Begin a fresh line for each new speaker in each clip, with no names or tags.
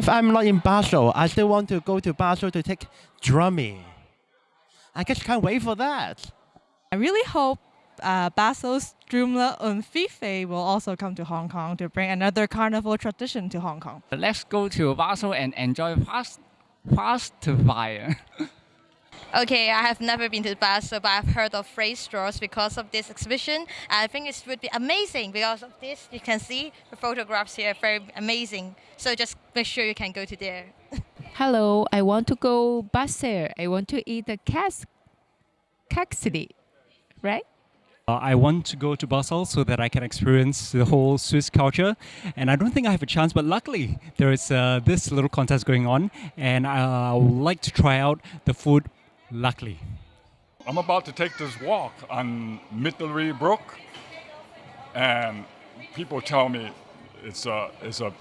if I'm not in Basel, I still want to go to Basel to take drumming. I just can't wait for that.
I really hope uh, Basel's Drumla und Fife will also come to Hong Kong to bring another carnival tradition to Hong Kong.
Let's go to Basel and enjoy fast, fast fire.
Okay, I have never been to Basel, but I've heard of phrase straws because of this exhibition. I think it would be amazing because of this. You can see the photographs here, very amazing. So just make sure you can go to there.
Hello, I want to go Basel. I want to eat the cas caxidi, right?
Uh, I want to go to Basel so that I can experience the whole Swiss culture. And I don't think I have a chance, but luckily there is uh, this little contest going on, and I would like to try out the food. Luckily,
I'm about to take this walk on Mittlere Brücke, and people tell me it's a it's a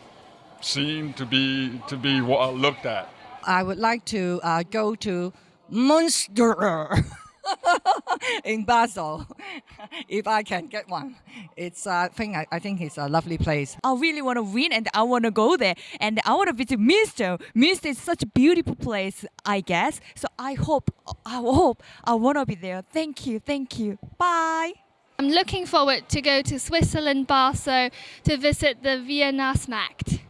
scene to be to be looked at.
I would like to uh, go to Münster. in Basel, if I can get one. It's uh, I think I, I think it's a lovely place.
I really want to win, and I want to go there, and I want to visit Minster. Minster is such a beautiful place, I guess. So I hope, I hope I want to be there. Thank you, thank you. Bye.
I'm looking forward to go to Switzerland, Basel, to visit the Weihnachtsmarkt.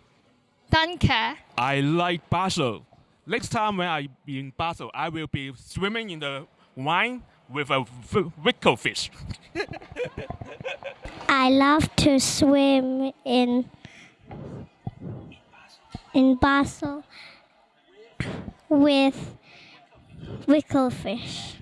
Danke.
I like Basel. Next time when I be in Basel, I will be swimming in the Rhine with a Wickelfisch.
I love to swim in in Basel with Wickelfisch.